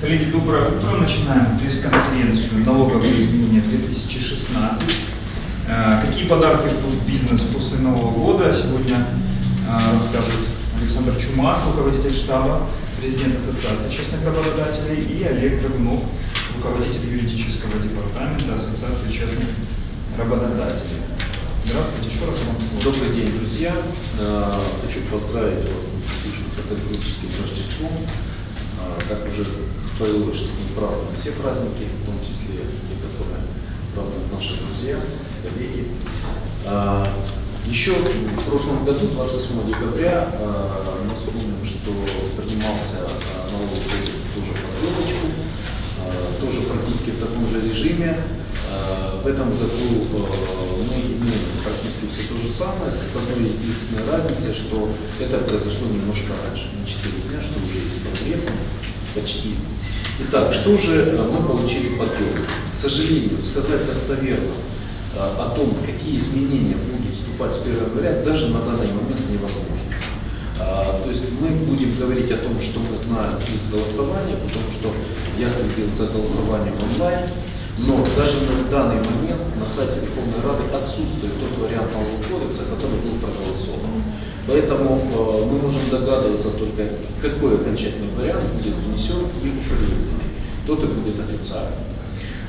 Коллеги, доброе утро. Начинаем пресс-конференцию «Налоговые изменения 2016». Э, Какие подарки ждут бизнес после Нового года? Сегодня э, расскажут Александр Чумак, руководитель штаба, президент Ассоциации частных работодателей, и Олег Драгунов, руководитель юридического департамента Ассоциации частных работодателей. Здравствуйте, еще раз вам слово. Добрый день, друзья. Э, Хочу поздравить вас с наступившим католическим Рождеством. Так уже повелось, что мы празднуем все праздники, в том числе те, которые празднуют наши друзья, коллеги. Э, Еще в прошлом году, 27 декабря, э, мы вспомним, что принимался налоговый кодекс тоже под елочку, э, тоже практически в таком же режиме. В этом году мы имеем практически все то же самое, с одной единственной разницей, что это произошло немножко раньше, на 4 дня, что уже есть прогрессом почти. Итак, что же э, мы получили подъем? К сожалению, сказать достоверно э, о том, какие изменения будут вступать с 1 января, даже на данный момент невозможно. А, То есть мы будем говорить о том, что мы знаем из голосования, потому что я следил за голосованием онлайн, но даже на данный момент на сайте Верховной Рады отсутствует тот вариант нового кодекса, который был проголосован. Поэтому э, мы можем догадываться только, какой окончательный вариант будет внесен и определенный. Тот и будет официальным.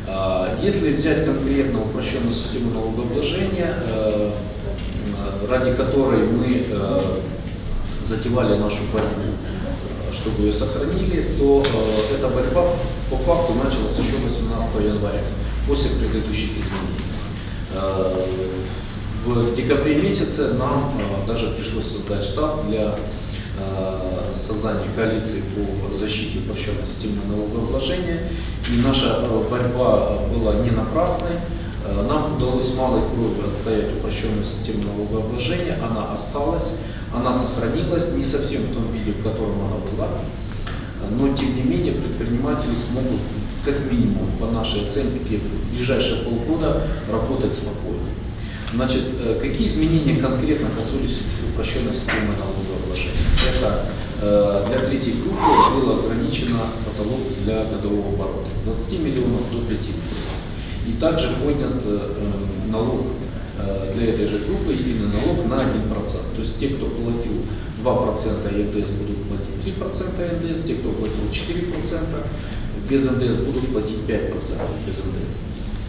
А, Если взять конкретно упрощенную систему налогообложения, э, э, ради которой мы э, затевали нашу борьбу, э, чтобы ее сохранили, то э, эта борьба по факту началась еще 18 января, после предыдущих изменений. Э, В декабре месяце нам э, даже пришлось создать штаб для э, создания коалиции по защите упрощенной системы налогообложения. И наша э, борьба была не напрасной. Э, Нам удалось малой кровью отстоять упрощенную систему налогообложения. Она осталась, она сохранилась, не совсем в том виде, в котором она была. Но, тем не менее, предприниматели смогут, как минимум, по нашей оценке, в ближайшие полгода работать спокойно. Значит, э, какие изменения конкретно касались упрощенной системы налогообложения? Это э, для третьей группы было ограничено потолок для годового оборота с 20 миллионов до 5 миллионов. И также поднят э, э, налог э, для этой же группы, единый налог на 1%. То есть те, кто платил 2% НДС, будут платить 3% НДС, те, кто платил 4% без НДС, будут платить 5% без НДС.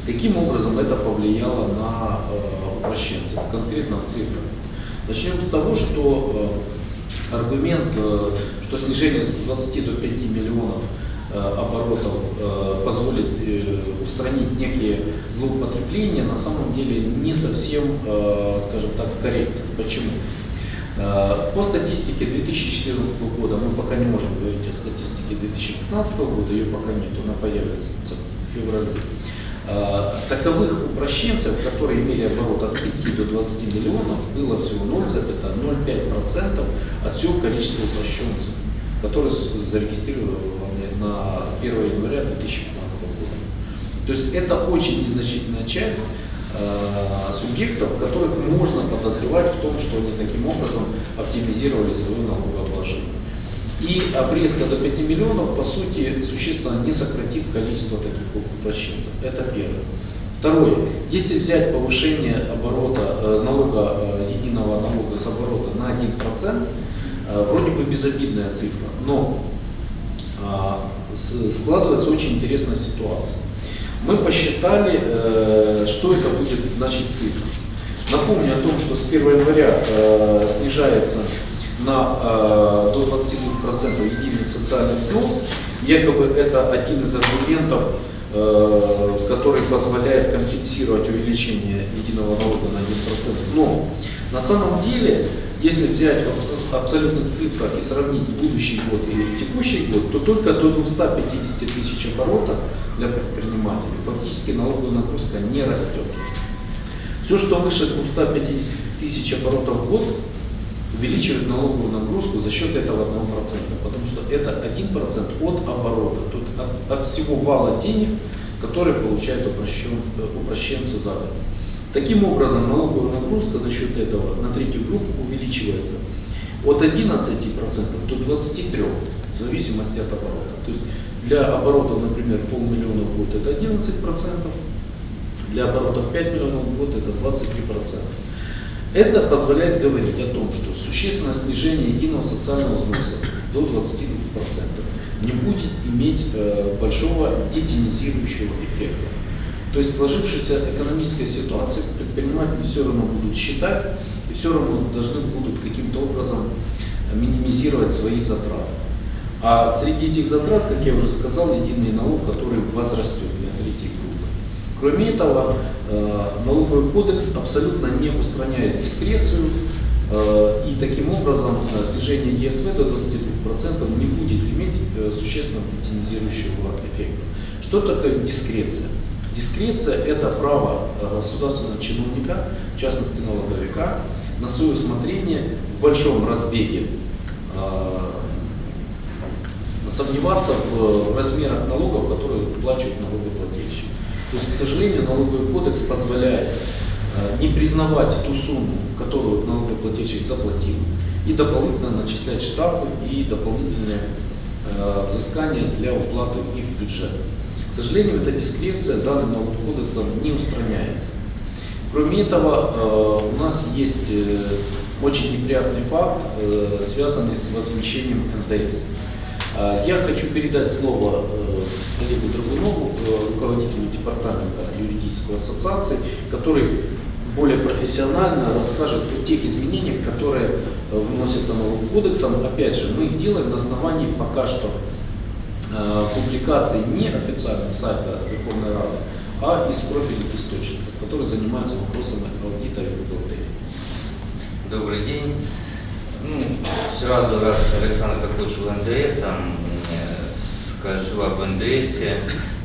Каким образом это повлияло на упрощенцев, конкретно в цифрах? Начнем с того, что аргумент, что снижение с 20 до 5 миллионов оборотов э, позволит э, устранить некие злоупотребления, на самом деле не совсем, э, скажем так, корректно. Почему? Э, По статистике 2014 года, мы пока не можем говорить о статистике 2015 года, ее пока нет, она появится в феврале. Э, Таковых упрощенцев, которые имели оборот от 5 до 20 миллионов, было всего 0,05% от всего количества упрощенцев, которые зарегистрированы на 1 января 2015 года. То есть это очень незначительная часть э, субъектов, которых можно подозревать в том, что они таким образом оптимизировали свое налогообложение. И обрезка до 5 миллионов, по сути, существенно не сократит количество таких упрощенцев. Это первое. Второе. Если взять повышение оборота, э, налога, э, единого налога с оборота на 1%, э, вроде бы безобидная цифра, но складывается очень интересная ситуация. Мы посчитали, э, что это будет значить цифра. Напомню о том, что с 1 января э, снижается на, э, до 22% единый социальный взнос. Якобы это один из аргументов, который позволяет компенсировать увеличение единого налога на 1%. Но на самом деле, если взять в абс- абсолютных цифрах и сравнить будущий год и текущий год, то только до 250 тысяч оборота для предпринимателей фактически налоговая нагрузка не растет. Все, что выше 250 тысяч оборотов в год, увеличивает налоговую нагрузку за счет этого 1%, потому что это 1% от оборота, тут от, от всего вала денег, которые получают упрощен, э, упрощенцы за год. Таким образом, налоговая нагрузка за счет этого на третью группу увеличивается от 11% до 23% в зависимости от оборота. То есть для оборотов, например, полмиллиона в год это 11%, для оборотов 5 миллионов в год это 23%. Это позволяет говорить о том, что существенное снижение единого социального взноса до 22% не будет иметь э, большого детинизирующего эффекта. То есть в сложившейся экономической ситуации предприниматели все равно будут считать и все равно должны будут каким-то образом минимизировать свои затраты. А среди этих затрат, как я уже сказал, единый налог, который возрастет для третьей группы. Кроме этого, э, налоговый кодекс абсолютно не устраняет дискрецию, э, и таким образом э, снижение ЕСВ до 22% не будет иметь существенного детинизирующего эффекта. Что такое дискреция? Дискреция – это право государственного чиновника, в частности налоговика, на свое усмотрение в большом разбеге сомневаться в размерах налогов, которые выплачивают налогоплательщик. То есть, к сожалению, налоговый кодекс позволяет э, не признавать ту сумму, которую налогоплательщик заплатил, и дополнительно начислять штрафы и дополнительные э, взыскания для уплаты их в бюджет. К сожалению, эта дискреция данным налоговым кодексом не устраняется. Кроме этого, э, у нас есть очень неприятный факт, связанный с возмещением НДС. Я хочу передать слово э, коллегу Драгунову, э, руководителю департамента юридической ассоциации, который более профессионально расскажет о тех изменениях, которые э, вносятся новым кодексом. Опять же, мы их делаем на основании пока что публикаций не официального сайта Верховной Рады, а из профильных источников, которые занимаются вопросами аудита и бухгалтерии. Добрый день. Ну, сразу, раз Александр закончил НДС, скажу об НДС.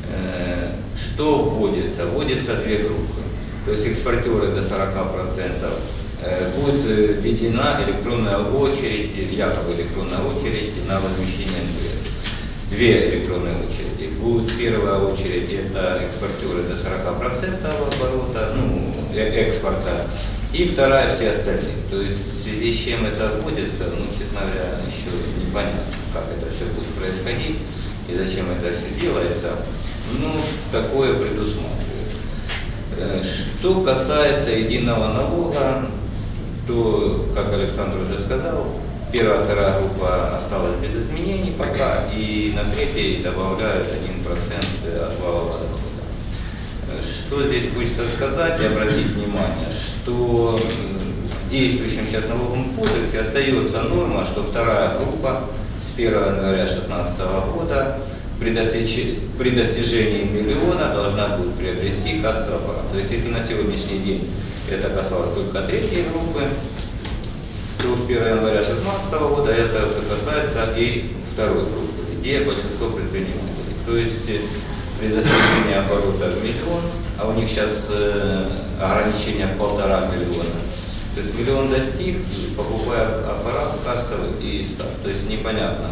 Э, что вводится? Вводятся две группы. То есть экспортеры до 40% э, будет э, введена электронная очередь, якобы электронная очередь на возмещение НДС. Две электронные очереди. Будет первая очередь, это экспортеры до 40% оборота, ну, экспорта, и вторая все остальные. То есть в связи с чем это вводится, ну, честно говоря, еще непонятно, как это все будет происходить и зачем это все делается. Ну, такое предусматривает. Э, что касается единого налога, то, как Александр уже сказал, первая, вторая группа осталась без изменений пока, и на третьей добавляют 1% от валового дохода. Что здесь хочется сказать и обратить внимание, что в действующем сейчас налоговом кодексе остается норма, что вторая группа с 1 января 2016 года при, достиж... при достижении миллиона должна будет приобрести кассовый аппарат. То есть если на сегодняшний день это касалось только третьей группы, то с 1 января 2016 года это уже касается и второй группы, где большинство предпринимателей. То есть при достижении оборота в миллион, а у них сейчас э, ограничение в полтора миллиона. То есть миллион достиг, покупая аппарат кассовый и старт. То есть непонятно.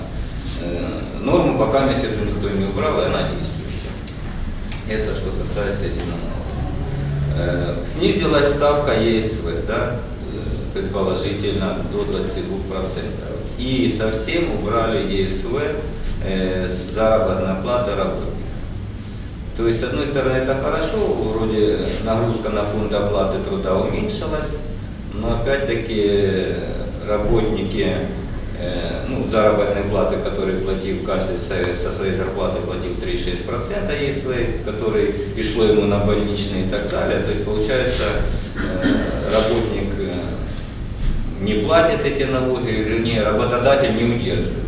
Э, норму пока месяц никто не убрал, и она действующая. Это что касается единого э, Снизилась ставка ЕСВ, да, э, предположительно до 22%. И совсем убрали ЕСВ э, с заработной платы работников. То есть, с одной стороны, это хорошо, вроде нагрузка на фонд оплаты труда уменьшилась, но опять-таки работники, э, ну, заработной платы, которые платил каждый со своей зарплаты платил 36% есть свои, который и шло ему на больничные и так далее. То есть, получается, э, работник э, не платит эти налоги, вернее, работодатель не удерживает.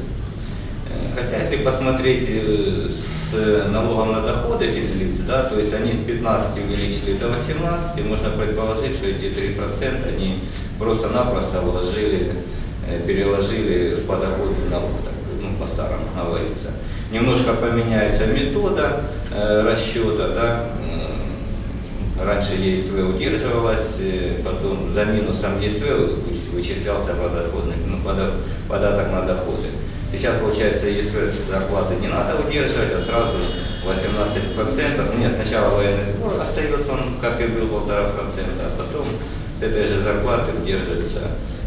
Хотя, если посмотреть с налогом на доходы физлиц, да, то есть они с 15 увеличили до 18, можно предположить, что эти 3% они просто-напросто вложили, э, переложили в подоходный налог, так, ну, по-старому говорится. Немножко поменяется метода э, расчета, да, раньше ЕСВ удерживалась, э, потом за минусом ЕСВ вычислялся подоходный, ну, податок на доходы. Сейчас, получается, ЕСВ с зарплаты не надо удерживать, а сразу 18%. Нет, сначала военный сбор остается, он как и был полтора процента, а потом с этой же зарплаты удерживается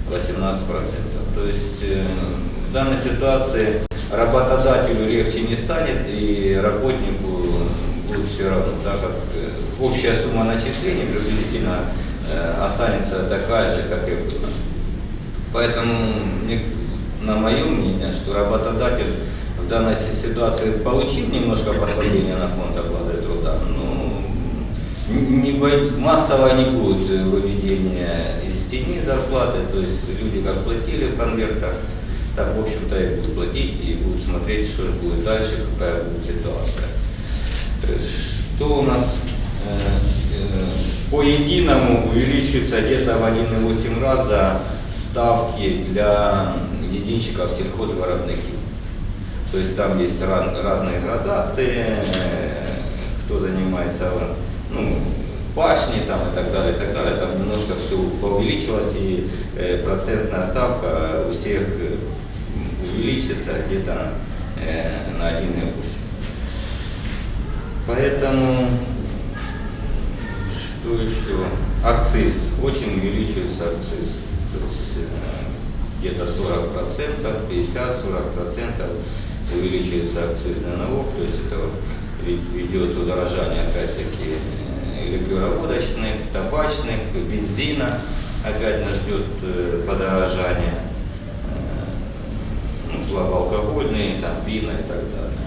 18%. То есть э, в данной ситуации работодателю легче не станет и работнику будет все равно, так как э, общая сумма начислений приблизительно э, останется такая же, как и была. Поэтому, на мое мнение, что работодатель в данной си- ситуации получит немножко послабления на фонд оплаты труда, но н- не массово не будет э, выведения из тени зарплаты, то есть люди как платили в конвертах, так, в общем-то, и будут платить, и будут смотреть, что же будет дальше, какая будет ситуация. Э, Что у нас э, по единому увеличивается где-то в 1,8 раза ставки для единщиков сельхозвиробники. То есть там есть разные градации, э, кто занимается ну, пашней там, и так далее, и так далее. Там немножко все увеличилось, и э, процентная ставка у всех э, увеличится где-то на 1,8. Поэтому, что еще? Акциз. Очень увеличивается акциз. То есть э, где-то 40%, 50-40% увеличивается акцизный налог. То есть это ве- ведет удорожание опять-таки э, ликероводочных, табачных, бензина. Опять нас ждет э, подорожание. Ну, слабоалкогольные, там, вина и так далее.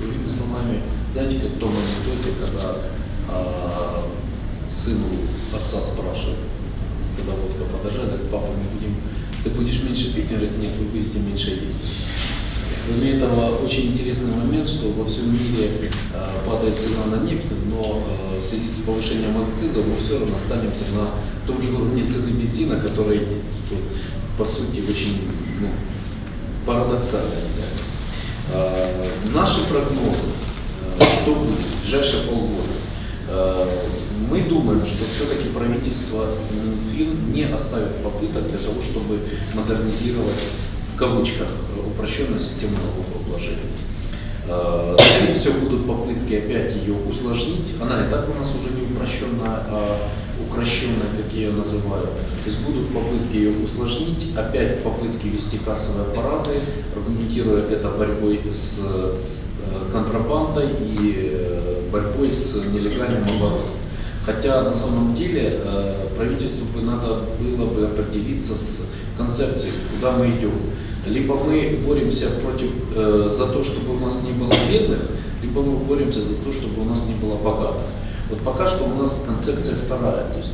Другими словами, знаете, как в том когда а, сыну отца спрашивают, когда водка подорожает, говорит, папа, мы будем, ты будешь меньше пить? Он говорит, нет, вы будете меньше есть. Кроме этого, очень интересный момент, что во всем мире а, падает цена на нефть, но а, в связи с повышением акциза мы все равно останемся на том же уровне цены бензина, который есть, что по сути очень ну, парадоксально является. Э, Наши прогнозы, э, что будет в ближайшие полгода, Э, мы думаем, что все-таки правительство Минфин не оставит попыток для того, чтобы модернизировать в кавычках упрощенную систему налогообложения. Э, Скорее всего, будут попытки опять ее усложнить. Она и так у нас уже не упрощенная, а укращенная, как я ее называю. То есть будут попытки ее усложнить, опять попытки вести кассовые аппараты, аргументируя это борьбой с э, контрабандой и э, борьбой с нелегальным оборотом. Хотя на самом деле э, правительству бы надо было бы определиться с концепцией, куда мы идем. Либо мы боремся против, э, за то, чтобы у нас не было бедных, либо мы боремся за то, чтобы у нас не было богатых. Вот пока что у нас концепция вторая. То есть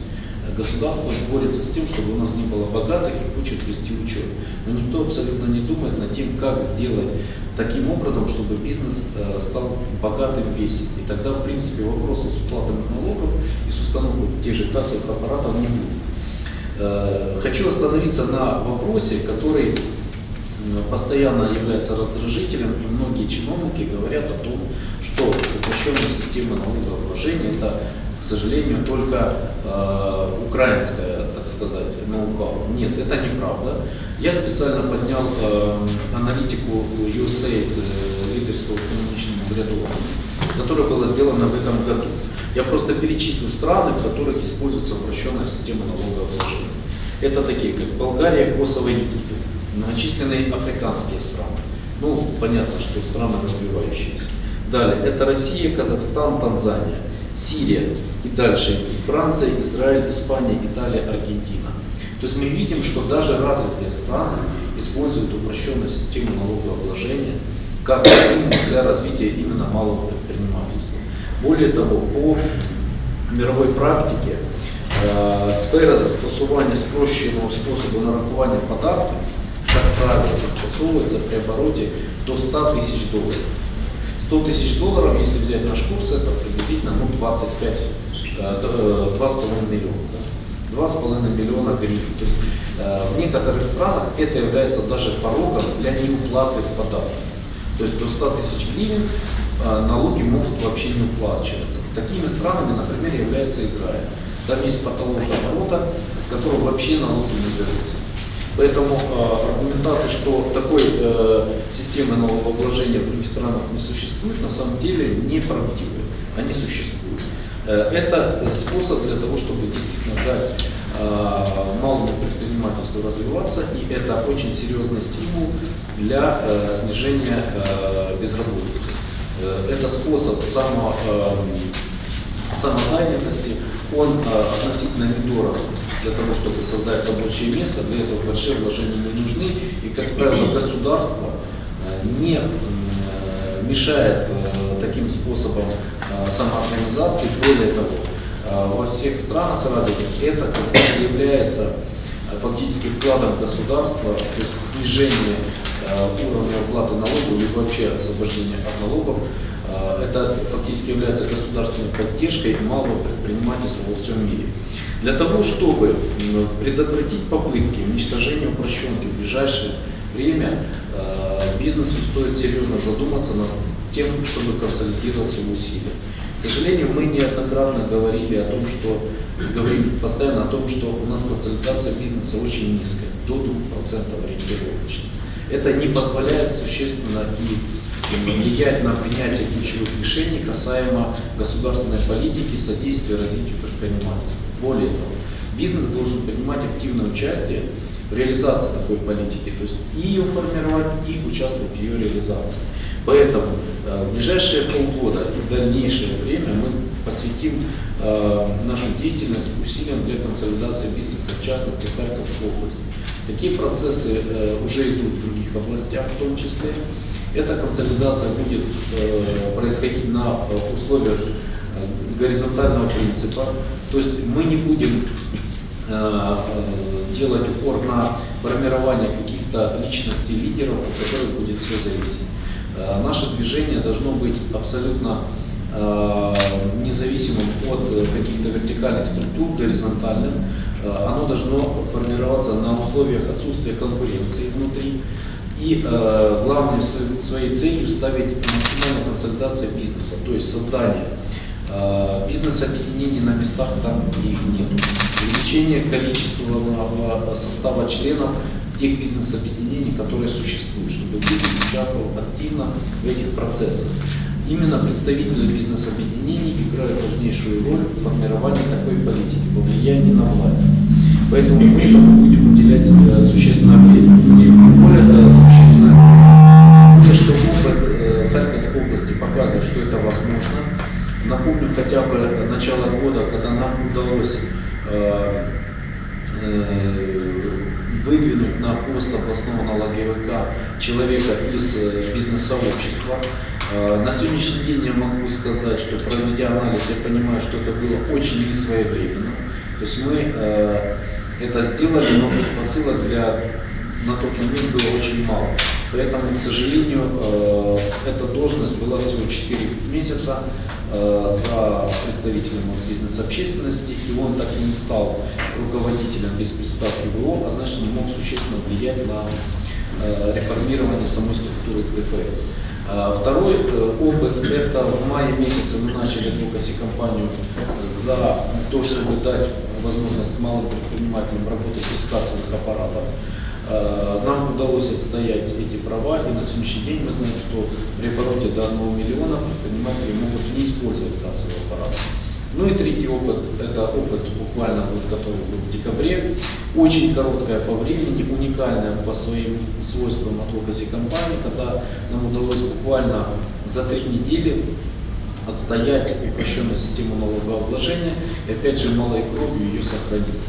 государство борется с тем, чтобы у нас не было богатых и хочет вести учет. Но никто абсолютно не думает над тем, как сделать таким образом, чтобы бизнес э, стал богатым весь. И тогда, в принципе, вопросов с уплатой налогов и с установкой тех же кассовых аппаратов не будет. Э, Хочу остановиться на вопросе, который м, постоянно является раздражителем, и многие чиновники говорят о том, что упрощенная система налогообложения это, к сожалению, только э, украинская, так сказать, ноу-хау. Нет, это неправда. Я специально поднял э, аналитику USAID э, лидерства экономичному ряду, которая была сделана в этом году. Я просто перечислю страны, в которых используется упрощенная система налогообложения. Это такие, как Болгария, Косово, Египет, многочисленные африканские страны. Ну, понятно, что страны развивающиеся. Далее, это Россия, Казахстан, Танзания, Сирия и дальше идут Франция, Израиль, Испания, Италия, Аргентина. То есть мы видим, что даже развитые страны используют упрощенную систему налогообложения как стимул для развития именно малого предпринимательства. Более того, по мировой практике е, сфера застосування спрощеного способу нарахування податків, як правило, застосовується при обороті до 100 тисяч доларів. 100 тысяч долларов, если взять наш курс, это приблизительно ну, 25, э, д- э, 2,5 миллиона. Да? 2,5 миллиона гривен. То есть э, в некоторых странах это является даже порогом для неуплаты податков. То есть до 100 тысяч гривен э, налоги могут вообще не уплачиваться. Такими странами, например, является Израиль. Там есть потолок оборота, с которого вообще налоги не берутся. Поэтому э, аргументация, что такой э, системы налогообложения в других странах не существует, на самом деле неправдивая. Они существуют. Э, Это э, способ для того, чтобы действительно дать э, малому предпринимательству развиваться, и это очень серьезный стимул для э, снижения э, безработицы. Э, Это способ само, э, самозанятости, он э, относительно недорог для того, чтобы создать рабочее место, для этого большие вложения не нужны, и, как правило, государство э, не э, мешает таким способом самоорганизации. Более того, во всех странах развитых это как раз является фактически вкладом государства, то есть снижение уровня уплаты налогов или вообще освобождение от налогов, это фактически является государственной поддержкой малого предпринимательства во всем мире. Для того, чтобы предотвратить попытки уничтожения упрощенки в ближайшее время, э, бизнесу стоит серьезно задуматься над тем, чтобы консолидировать свои усилия. К сожалению, мы неоднократно говорили о том, что говорим постоянно о том, что у нас консолидация бизнеса очень низкая, до 2% ориентировочно. Это не позволяет существенно и влиять на принятие ключевых решений касаемо государственной политики, содействия развитию предпринимательства. Более того, бизнес должен принимать активное участие в реализации такой политики, то есть и ее формировать, и участвовать в ее реализации. Поэтому э, в ближайшие полгода и дальнейшее время мы посвятим э, нашу деятельность усилиям для консолидации бизнеса, в частности в Харьковской области. Такие процессы э, уже идут в других областях в том числе. Эта консолидация будет э, происходить на э, условиях э, горизонтального принципа. То есть мы не будем делать упор на формирование каких-то личностей лидеров, от которых будет все зависеть. Наше движение должно быть абсолютно независимым от каких-то вертикальных структур, горизонтальным. Оно должно формироваться на условиях отсутствия конкуренции внутри. И э, главной своей целью ставить максимальную консолидацию бизнеса, то есть создание э, бизнес-объединений на местах там, где их нет, увеличение количественного состава членов тех бизнес-объединений, которые существуют, чтобы бизнес участвовал активно в этих процессах. Именно представители бизнес-объединений играют важнейшую роль в формировании такой политики, во влиянии на власть. Поэтому мы будем уделять э, существенное время. Более э, существенное, более что опыт э, Харьковской области показывает, что это возможно. Напомню хотя бы начало года, когда нам удалось э, э, выдвинуть на пост областного налоговика человека из э, бизнес-сообщества. Э, На сегодняшний день я могу сказать, что проведя анализ, я понимаю, что это было очень несвоевременно. То есть мы это сделали, но предпосылок для на тот момент было очень мало. Поэтому, к сожалению, э, эта должность была всего 4 месяца э, за представителем бизнес-общественности, и он так и не стал руководителем без приставки ВО, а значит не мог существенно влиять на э, реформирование самой структуры ДФС. А Второй э, опыт – это в мае месяце мы начали кампанию за то, чтобы дать возможность малым предпринимателям работать без кассовых аппаратов. Э, Нам удалось отстоять эти права, и на сегодняшний день мы знаем, что при обороте до 1 миллиона предприниматели могут не использовать кассовый аппарат. Ну и третий опыт, это опыт буквально вот, который был в декабре, очень короткая по времени, уникальная по своим свойствам advocacy компании, когда нам удалось буквально за три недели отстоять упрощенную систему налогообложения и опять же малой кровью ее сохранить.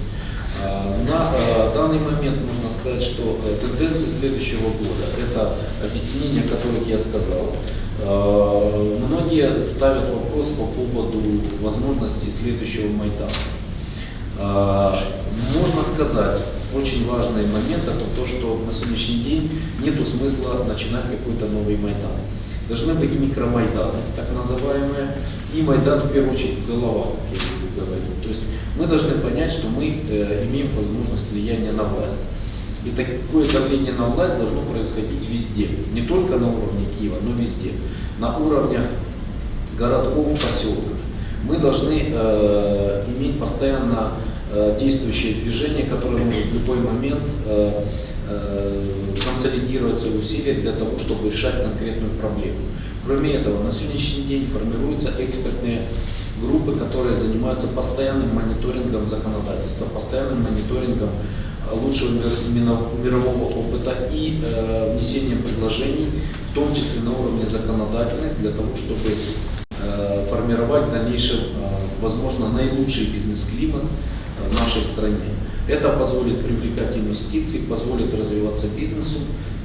А, На э, данный момент можно сказать, что э, тенденции следующего года – это объединения, о которых я сказал. Э, Многие ставят вопрос по поводу возможности следующего Майдана. А, Можно сказать, очень важный момент это то, что на сегодняшний день нет смысла начинать какой-то новый Майдан. Должны быть микромайданы, так называемые, и Майдан в первую очередь в головах, как я буду говорить. То есть мы должны понять, что мы э, имеем возможность влияния на власть. И такое давление на власть должно происходить везде, не только на уровне Киева, но везде, на уровнях городков, поселков. Мы должны э, иметь постоянно э, действующее движение, которое может в любой момент э, э, консолидировать свои усилия для того, чтобы решать конкретную проблему. Кроме этого, на сегодняшний день формируются экспертные группы, которые занимаются постоянным мониторингом законодательства, постоянным мониторингом э, лучшего мирового опыта и э, внесением предложений, в том числе на уровне законодательных, для того, чтобы э, формировать в дальнейшем, э, возможно, наилучший бизнес-климат в нашей стране. Это позволит привлекать инвестиции, позволит развиваться бизнесу.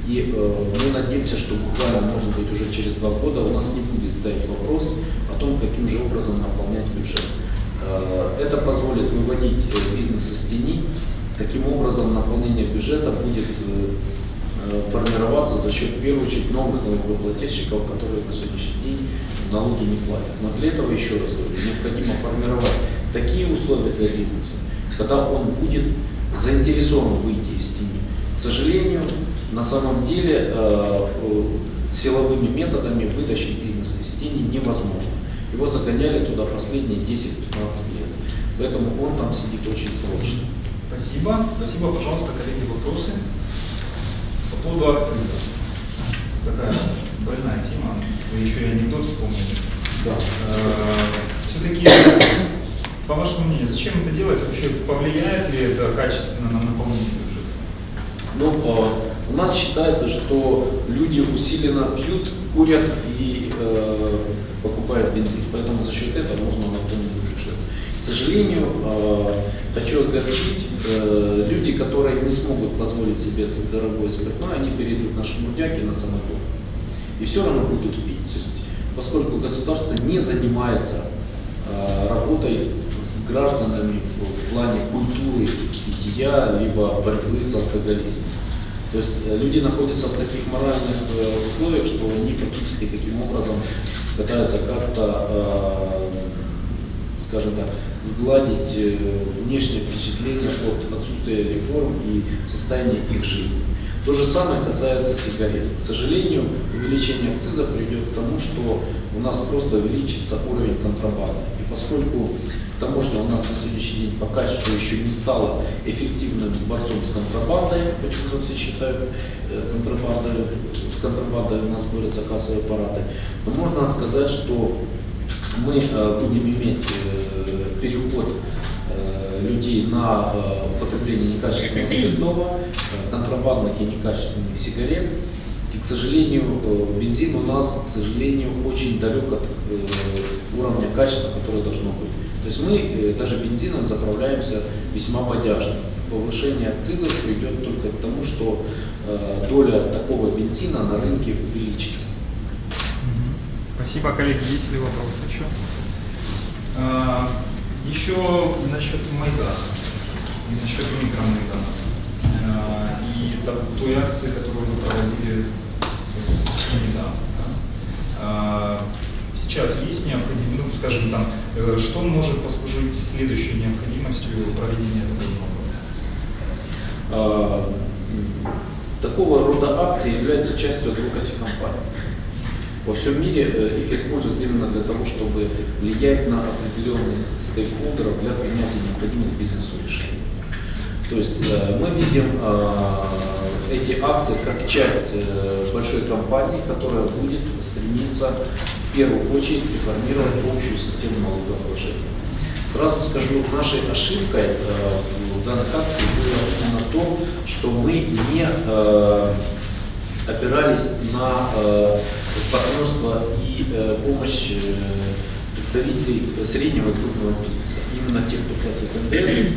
И э, мы надеемся, что буквально, может быть, уже через два года у нас не будет стоять вопрос о том, каким же образом наполнять бюджет. Э, это позволит выводить э, бизнес из тени. Таким образом, наполнение бюджета будет э, э, формироваться за счет, в первую очередь, новых налогоплательщиков, которые на сегодняшний день налоги не платят. Но для этого, еще раз говорю, необходимо формировать такие условия для бизнеса, когда он будет заинтересован выйти из тени. К сожалению, на самом деле э, э, силовыми методами вытащить бизнес из тени невозможно. Его загоняли туда последние 10-15 лет. Поэтому он там сидит очень прочно. Спасибо. Спасибо, пожалуйста, коллеги, вопросы по поводу акциза. Такая больная тема. Вы еще и анекдот вспомнили. Да. Все-таки, по вашему мнению, зачем это делается? Вообще повлияет ли это качественно на наполнение бюджета? Ну, э, у нас считается, что люди усиленно пьют, курят и э, покупают бензин. Поэтому за счет этого можно наполнить бюджет. К сожалению, э, хочу огорчить, э, люди, которые не смогут позволить себе дорогое спиртное, они перейдут на шмурдяки, на самогон. И все равно будут пить. То есть, поскольку государство не занимается э, работой с гражданами в, плане культуры питья, либо борьбы с алкоголизмом. То есть э, люди находятся в таких моральных э, условиях, что они фактически таким образом пытаются как-то, э, скажем так, сгладить э, внешнее впечатление от отсутствия реформ и состояния их жизни. То же самое касается сигарет. К сожалению, увеличение акциза приведет к тому, что у нас просто увеличится уровень контрабанды. И поскольку таможня у нас на сегодняшний день пока что еще не стала эффективным борцом с контрабандой, почему-то все считают э, контрабандой, с контрабандой у нас борются кассовые аппараты, то можно сказать, что мы э, будем иметь э, переход людей на употребление некачественного спиртного, контрабандных и некачественных сигарет. И, к сожалению, бензин у нас, к сожалению, очень далек от уровня качества, которое должно быть. То есть мы э, даже бензином заправляемся весьма бодяжно. Повышение акцизов приведет только к тому, что э, доля такого бензина на рынке увеличится. Спасибо, коллеги. Есть ли вопросы еще? А, Еще насчет Майдана насчет микромайдана. А, И той акции, которую вы проводили недавно. да. А, Сейчас есть необходимость, ну, скажем там, э, что может послужить следующей необходимостью проведения такого А, Такого рода акции являются частью адвокаси компании. Во всем мире э, их используют именно для того, чтобы влиять на определенных стейкхолдеров для принятия необходимых бизнесу решений. То есть э, мы видим э, эти акции как часть э, большой компании, которая будет стремиться в первую очередь реформировать общую систему налогообложения. Сразу скажу, нашей ошибкой в данных акциях было именно то, что мы не опирались на партнерство и помощь представителей среднего и крупного бизнеса. Именно тех, кто платит НДС,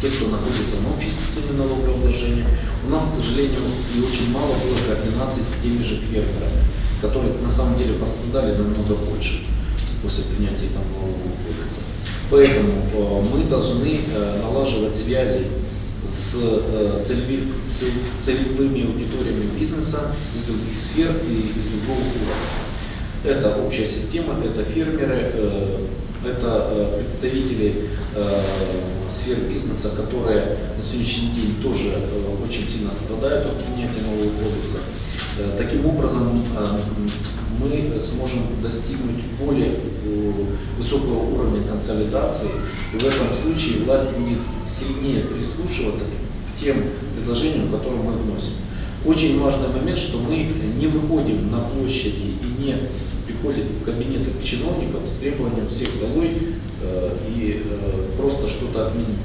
те, кто находится на общей системе налогообложения. У нас, к сожалению, и очень мало было координации с теми же фермерами, которые на самом деле пострадали намного больше после принятия там нового кодекса. Поэтому э, мы должны э, налаживать связи с э, цел- целевыми аудиториями бизнеса из других сфер и из другого уровня. Это общая система, это фермеры, это э, представители э, сфер бизнеса, которые на сегодняшний день тоже э, очень сильно страдают от принятия нового кодекса. Таким образом, мы сможем достигнуть более высокого уровня консолидации, и в этом случае власть будет сильнее прислушиваться к тем предложениям, которые мы вносим. Очень важный момент, что мы не выходим на площади и не приходят в кабинеты чиновников с требованием всех долой э, и э, просто что-то отменить.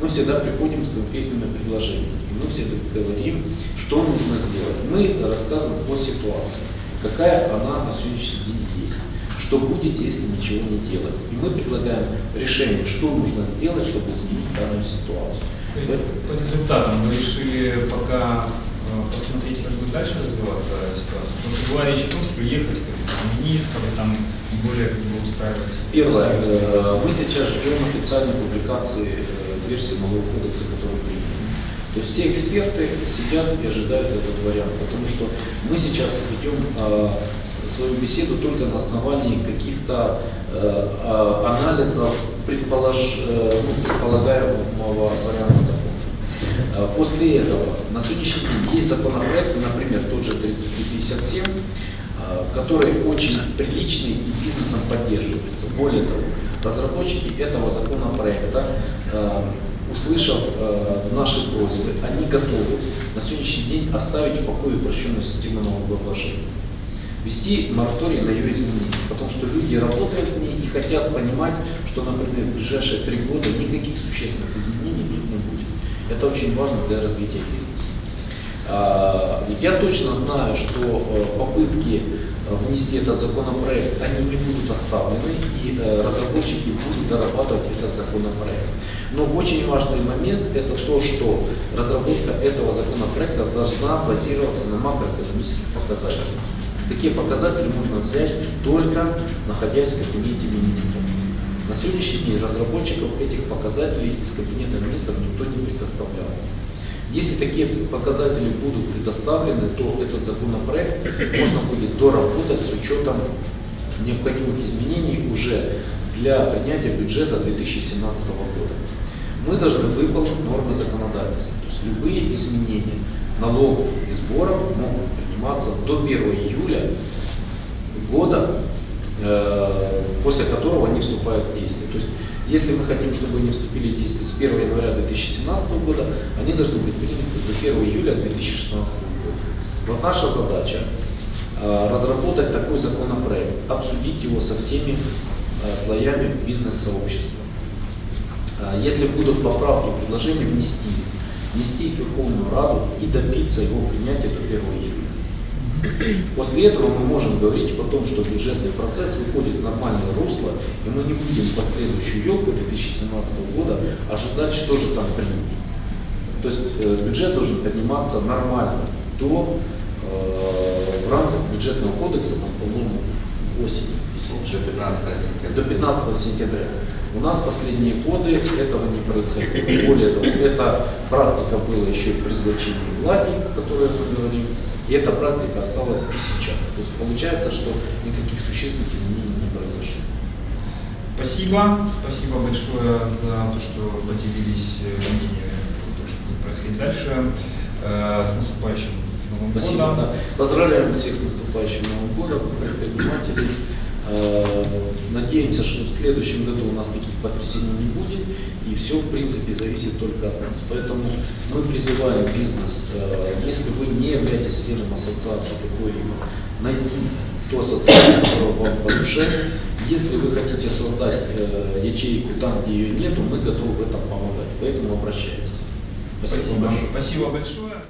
Мы всегда приходим с конкретными предложениями. И мы всегда говорим, что нужно сделать. Мы рассказываем о ситуации, какая она на сегодняшний день есть. Что будет, если ничего не делать. И мы предлагаем решение, что нужно сделать, чтобы изменить данную ситуацию. То есть по результатам вы решили пока посмотреть, как будет дальше развиваться ситуация? Потому что была речь о том, что ехать к министрам там более как бы устраивать. Первое. э, Мы сейчас ждем официальной публикации э, версии нового кодекса, который принят. То есть все эксперты сидят и ожидают этот вариант, потому что мы сейчас ведем э, свою беседу только на основании каких-то э, а, анализов предполож, э, ну, предполагаемого варианта. Э, После этого на сегодняшний день есть законопроекты, например, тот же 3357, э, который очень приличный и бизнесом поддерживается. Более того, разработчики этого законопроекта, э, услышав э, наши просьбы, они готовы на сегодняшний день оставить в покое упрощенную систему налогообложения ввести мораторий на ее изменение, потому что люди работают в ней и хотят понимать, что, например, в ближайшие три года никаких существенных изменений тут не будет. Это очень важно для развития бизнеса. А, Я точно знаю, что э, попытки э, внести этот законопроект, они не будут оставлены, и э, разработчики будут дорабатывать этот законопроект. Но очень важный момент – это то, что разработка этого законопроекта должна базироваться на макроэкономических показателях. Такие показатели можно взять только находясь в кабинете министра. На сегодняшний день разработчиков этих показателей из кабинета министров никто не предоставлял. Если такие показатели будут предоставлены, то этот законопроект можно будет доработать с учетом необходимых изменений уже для принятия бюджета 2017 года. Мы должны выполнить нормы законодательства. То есть любые изменения налогов и сборов могут приниматься до 1 июля года, после которого они вступают в действие. То есть, если мы хотим, чтобы они вступили в действие с 1 января 2017 года, они должны быть приняты до 1 июля 2016 года. Вот наша задача э, разработать такой законопроект, обсудить его со всеми э, слоями бизнес-сообщества. Э, Если будут поправки, предложения, внести внести их в Верховную Раду и добиться его принятия до 1 июля. После этого мы можем говорить о том, что бюджетный процесс выходит в нормальное русло, и мы не будем под следующую елку 2017 года ожидать, что же там примут. То есть э, бюджет должен приниматься нормально до, э, в рамках бюджетного кодекса, там, по-моему, в осень. Еще 15 сентября. до 15 сентября. У нас последние годы этого не происходило. Более того, эта практика была еще и при злочинии влади, о которой мы говорим, и эта практика осталась и сейчас. То есть получается, что никаких существенных изменений не произошло. Спасибо, спасибо большое за то, что поделились э, мнением о том, что будет происходить дальше. Э, С наступающим Новым Спасибо. годом. да. Поздравляем всех с наступающим Новым годом, предпринимателей. Э, Надеемся, что в следующем году у нас таких потрясений не будет, и все, в принципе, зависит только от нас. Поэтому мы призываем бизнес, э, если вы не являетесь членом ассоциации какой-либо, найти ту ассоциацию, которая вам по душе. Если вы хотите создать э, ячейку там, где ее нету, мы готовы в этом помогать. Поэтому обращайтесь. Спасибо. большое. Спасибо большое.